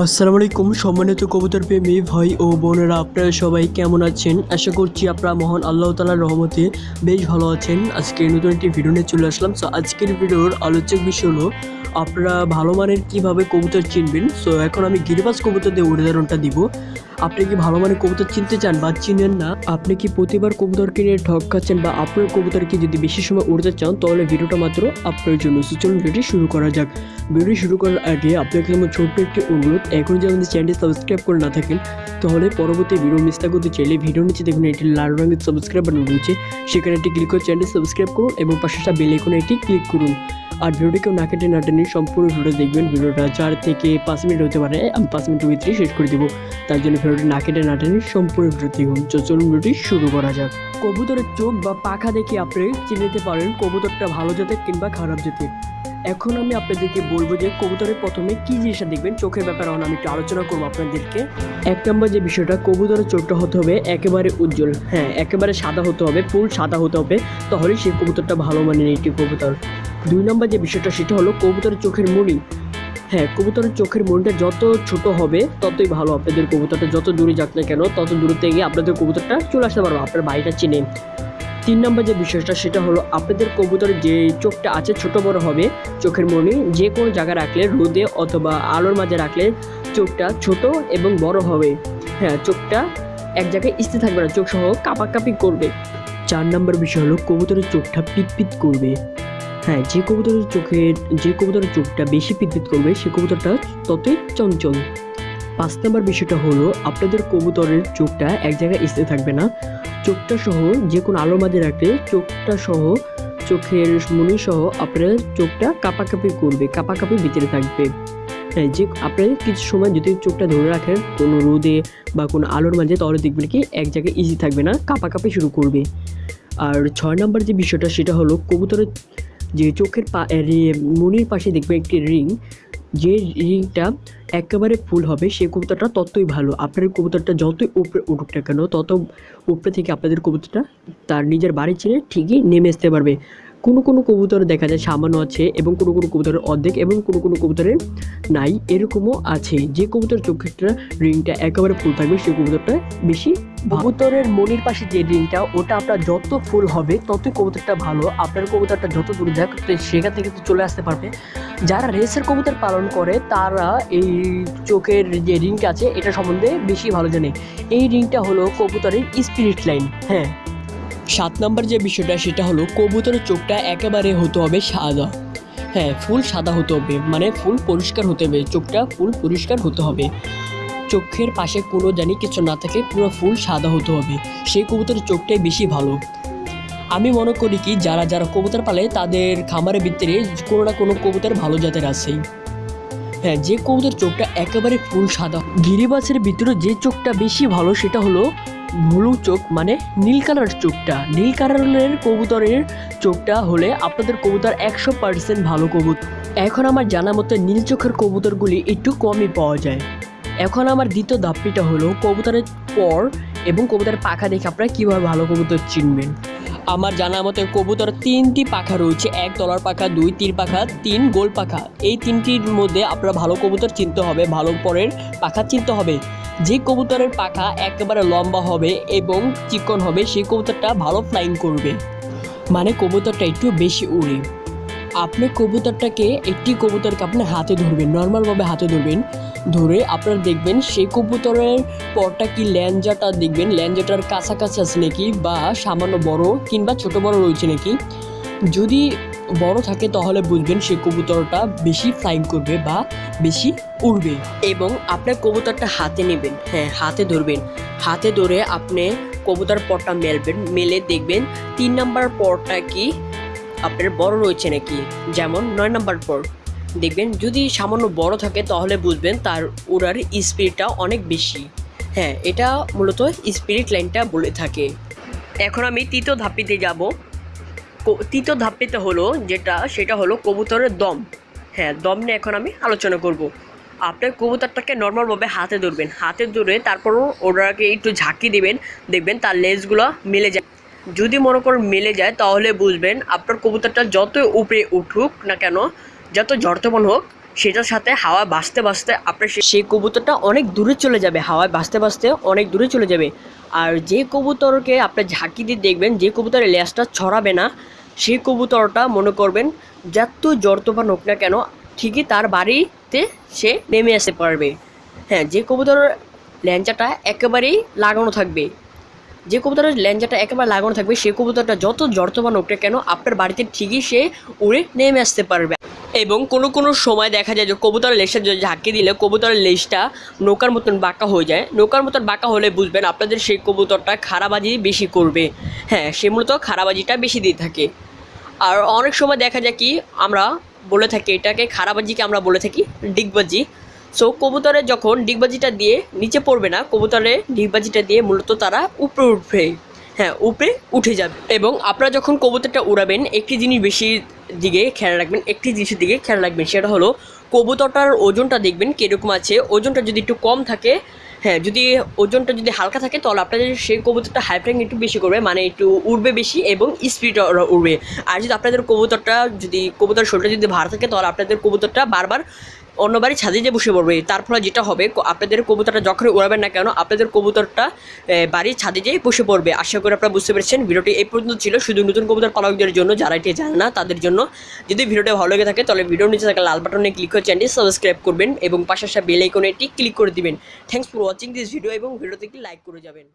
আসসালামু আলাইকুম, সম্মানিত কবুতর প্রেমী ভাই ও বোনেরা, আপনারা সবাই কেমন আছেন? আশা করছি আপনারা মহান আল্লাহ তালার রহমতে বেশ ভালো আছেন। আজকে নতুন একটি ভিডিও নিয়ে চলে আসলাম। সো আজকের ভিডিওর আলোচক বিষয় হলো আপনারা ভালো মানের কীভাবে কবুতর চিনবেন? সো এখন আমি গিরিবাজ কবুতর দিয়ে উদাহরণটা দিব। আপনি কি ভালো মানের কবুতর চিনতে চান বা চিনেন না? আপনি কি প্রতিবার কবুতর কিনে ঠক খাচ্ছেন বা আপনার কবুতরকে যদি বেশি সময় উড়তে চান, তাহলে ভিডিওটা মাত্র আপনার জন্য। সো চলুন ভিডিওটি শুরু করা যাক। ভিডিও শুরু করার আগে আপনাকে আমার ছোট্ট একটি অনুরোধ। এখন যদি আমাদের চ্যানেলটি সাবস্ক্রাইব করে না থাকেন, তাহলে পরবর্তী ভিডিও মিস না করতে চাইলে ভিডিও নিচে দেখুন এটি লাল রঙের সাবস্ক্রাইব বাটন রয়েছে। সেখানে একটি ক্লিক করে চ্যানেলটি সাবস্ক্রাইব করুন এবং পাশে বেল আইকনে এটি ক্লিক করুন। আর ভিডিওটি কেউ না কেটে না টেনে সম্পূর্ণ ভিডিও দেখবেন। ভিডিওটা চার থেকে পাঁচ মিনিট হতে পারে, আমি পাঁচ মিনিটের ভিতরে শেষ করে দেবো। তার জন্য ভিডিওটি না কেটে না টেনে সম্পূর্ণ ভিডিও দেখুন। চলুন ভিডিওটি শুরু করা যাক। কবুতরের চোখ বা পাখা দেখে আপনি চিনে নিতে পারেন কবুতরটা ভালো জাতের কিংবা খারাপ জাতের। এখন আমি আপনাদেরকে বলব যে কবুতরের প্রথমে কি জিনিসটা দেখবেন? চোখের ব্যাপারে আমি একটু আলোচনা করব আপনাদেরকে। এক নম্বর যে বিষয়টা, কবুতরের চোখটা হতে হবে, একেবারে উজ্জ্বল হ্যাঁ একেবারে সাদা হতে হবে, ফুল সাদা হতে হবে, তাহলেই সেই কবুতরটা ভালো মানের একটি কবুতর। দুই নম্বর যে বিষয়টা, সেটা হলো কবুতরের চোখের মণি হ্যাঁ কবুতরের চোখের মনিটা যত ছোট হবে, ততই ভালো আপনাদের কবুতরটা যত দূরে যাক না কেন, তত দূরে থেকে আপনাদের কবুতরটা চলে আসতে পারব, আপনার বাড়িটা চিনে। তিন নম্বর যে বিষয়টা, সেটা হলো আপনাদের কবুতরের যে চোখটা আছে, ছোট বড় হবে, চোখের মনি যে কোনো জায়গায় রাখলে, রোদে অথবা আলোর মাঝে রাখলে চোখটা ছোট এবং বড় হবে। হ্যাঁ চোখটা এক জায়গায় স্থির থাকবে না, চোখ সহ কাপাকাপি করবে। চার নম্বর বিষয় হলো কবুতরের চোখটা পিটপিট করবে। হ্যাঁ যে কবুতরের চোখের, যে কবুতরের চোখটা বেশি পিটপিট করবে, সে কবুতরটা ততই চঞ্চল। পাঁচ নম্বর বিষয়টা হলো আপনাদের কবুতরের চোখটা এক জায়গায় স্থির থাকবে না চোখটা সহ যে কোনো আলোর মাঝে রাখলে চোখটা সহ চোখের মনি সহ আপনার চোখটা কাপাকাপি করবে, কাপাকাপি ভিতরে থাকবে। হ্যাঁ যে আপনি কিছু সময় যদি চোখটা ধরে রাখেন, কোনো রোদে বা কোনো আলোর মাঝে, তাহলে দেখবেন কি এক জায়গায় ইজি থাকবে না, কাপাকাপি শুরু করবে। আর ছয় নম্বর যে বিষয়টা, সেটা হলো কবুতরের যে চোখের পা মনির পাশে দেখবে একটি রিং যে রিংটা একেবারে ফুল হবে সেই কবুতরটা ততই ভালো। আপনার কবুতরটা যতই উপরে উঠুক না কেন, তত উপরে থেকে আপনাদের কবুতরটা তার নিজের বাড়ি ছেড়ে ঠিকই নেমে আসতে পারবে। কোনো কোনো কবুতর দেখা যায় সামান্য আছে এবং কোনো কোনো কবুতরের অর্ধেক এবং কোনো কোনো কবুতরের নাই, এরকমও আছে। যে কবুতর চোখেরটা রিংটা একেবারে ফুল থাকবে সেই কবুতরটা বেশি কবুতরের মনির পাশে যে রিংটা ওটা আপনার যত ফুল হবে, ততই কবুতরটা ভালো। আপনার কবুতরটা যত দূরে যাক সেখান থেকে চলে আসতে পারবে। যারা রেসের কবুতর পালন করে, তারা এই চোখের যে রিংটা আছে, এটা সম্বন্ধে বেশি ভালো জানে। এই রিংটা হলো কবুতরের স্পিরিট লাইন হ্যাঁ। সাত নম্বর যে বিষয়টা, সেটা হলো কবুতরের চোখটা একেবারে হতে হবে সাদা। হ্যাঁ ফুল সাদা হতে হবে মানে ফুল পরিষ্কার হতে হবে, চোখটা ফুল পরিষ্কার হতে হবে। চোখের পাশে কোনো জানি কিছু না থাকে, পুরো ফুল সাদা হতে হবে। সেই কবুতরের চোখটাই বেশি ভালো। আমি মনে করি কি, যারা যারা কবুতর পালে, তাদের খামারের ভিতরে কোনো না কোনো কবুতর ভালো জাতের আছেই। হ্যাঁ যে কবুতর চোখটা একেবারে ফুল সাদা। গিরিবাসের ভিতরে যে চোখটা বেশি ভালো, সেটা হলো ব্লু চোখ মানে নীল কালার চোখটা। নীল কালারের কবুতরের চোখটা হলে আপনাদের কবুতর একশো পার্সেন্ট ভালো কবুতর। এখন আমার জানা মতো নীল চোখের কবুতরগুলি একটু কমই পাওয়া যায়। এখন আমার দ্বিতীয় ধাপ্পিটা হলো কবুতরের পর এবং কবুতরের পাখা দেখে আপনারা কীভাবে ভালো কবুতর চিনবেন। আমার জানা মতে কবুতর তিনটি পাখা রয়েছে, এক তলার পাখা, দুই তীর পাখা, তিন গোল পাখা। এই তিনটির মধ্যে আপনার ভালো কবুতর চিনতে হবে, ভালো পরের পাখা চিনতে হবে। যে কবুতরের পাখা একেবারে লম্বা হবে এবং চিকন হবে, সেই কবুতরটা ভালো ফ্লাইং করবে। মানে কবুতরটা একটু বেশি উড়ে। আপনি কবুতরটাকে একটি কবুতরকে আপনি হাতে ধরবেন নর্মালভাবে হাতে ধরবেন। ধরে আপনারা দেখবেন সেই কবুতরের পরটা কি ল্যাঞ্জাটা দেখবেন? ল্যাঞ্জাটার কাছাকাছি আছে নাকি? বা সামান্য বড় কিংবা ছোট বড় রয়েছে নাকি? যদি বড় থাকে তাহলে বুঝবেন সেই কবুতরটা বেশি ফ্লাইং করবে বা বেশি উড়বে। এবং আপনার কবুতরটা হাতে নেবেন। হ্যাঁ হাতে ধরবেন। হাতে ধরে আপনি কবুতর পরটা মেলবেন। মেলে দেখবেন তিন নাম্বার পরটা কি আপনার বড় রয়েছে নাকি? যেমন নয় নাম্বার পর। দেখবেন, যদি সামান্য বড় থাকে তাহলে বুঝবেন তার ওড়ার স্পিডটা অনেক বেশি। হ্যাঁ এটা মূলত স্পিরিট লাইনটা বলে থাকে। এখন আমি তৃতীয় ধাপিতে যাব। তৃতীয় ধাপিতে হলো যেটা, সেটা হলো কবুতরের দম। হ্যাঁ দম নিয়ে এখন আমি আলোচনা করব। আপনার কবুতরটাকে নর্মালভাবে হাতে ধরবেন। হাতে ধরে তারপরও ওটাকে একটু ঝাঁকি দেবেন। দেখবেন তার লেজগুলো মিলে যায়। যদি মনে করেন মিলে যায়, তাহলে বুঝবেন আপনার কবুতরটা যত উপরে উঠুক না কেন যত জড়তমান হোক, সেটার সাথে হাওয়া বাঁচতে বাঁচতে আপনার সেই কবুতরটা অনেক দূরে চলে যাবে, হাওয়ায় বাঁচতে বাঁচতে অনেক দূরে চলে যাবে। আর যে কবুতরকে আপনি ঝাঁকি দিয়ে দেখবেন, যে কবুতরের লেজটা ছড়াবে না, সেই কবুতরটা মনে করবেন যত জ্বর হোক না কেন, ঠিকই তার বাড়িতে সে নেমে আসতে পারবে। হ্যাঁ যে কবুতরের ল্যাঞ্চাটা একেবারেই লাগানো থাকবে, যে কবুতরের ল্যাঞ্জাটা একেবারে লাগানো থাকবে সেই কবুতরটা যত জর্তমান হোক না কেন, আপনার বাড়িতে ঠিকই সে উড়ে নেমে আসতে পারবে। এবং কোনো কোনো সময় দেখা যায় যে কবুতরের লেজটা যদি ঝাঁকি দিলে কবুতরের লেজটা নৌকার মতন বাঁকা হয়ে যায়। নৌকার মতন বাঁকা হলে বুঝবেন আপনাদের সেই কবুতরটা খারাবাজি বেশি করবে। হ্যাঁ সে মূলত খারাবাজিটা বেশি দিয়ে থাকে। আর অনেক সময় দেখা যায় কি, আমরা বলে থাকি, এটাকে খারাবাজিকে আমরা বলে থাকি, ডিগবাজি। সো কবুতরে যখন ডিগবাজিটা দিয়ে নিচে পড়বে না, কবুতরে ডিগবাজিটা দিয়ে মূলত তারা উপরে উঠবে। হ্যাঁ উপরে উঠে যাবে। এবং আপনারা যখন কবুতরটা উড়াবেন, একটি জিনিস বেশি দিকে খেয়াল রাখবেন, একটি জিনিসের দিকে খেয়াল রাখবেন, সেটা হলো কবুতরটার ওজনটা দেখবেন কীরকম আছে। ওজনটা যদি একটু কম থাকে হ্যাঁ যদি ওজনটা যদি হালকা থাকে, তাহলে আপনাদের সেই কবুতরটা হাই একটু বেশি করবে মানে একটু উড়বে বেশি এবং স্পিড উড়বে। আর যদি আপনাদের কবুতরটা যদি কবুতর শরীরটা যদি ভার থাকে, তাহলে আপনাদের কবুতরটা বারবার অন্য বাড়ি ছাদে যে বসে পড়বে, তার ফলে যেটা হবে আপনাদের কবুতরটা যখন উড়াবেন না কেন, আপনাদের কবুতরটা বাড়ির ছাদে যেয়ে বসে পড়বে। আশা করি আপনারা বুঝতে পেরেছেন, ভিডিওটি এই পর্যন্ত ছিল। শুধু নতুন কবুতর পালকদের জন্য, যারা এটি জানে না, তাদের জন্য যদি ভিডিওটা ভালো লেগে থাকে, তাহলে ভিডিওর নিচে থাকা লাল বাটনে ক্লিক করে চ্যানেলটি সাবস্ক্রাইব করবেন এবং পাশাপাশি বেল আইকনে একটি ক্লিক করে দিবেন। Thanks for watching this video এবং ভিডিওতে একটি লাইক করে যাবেন।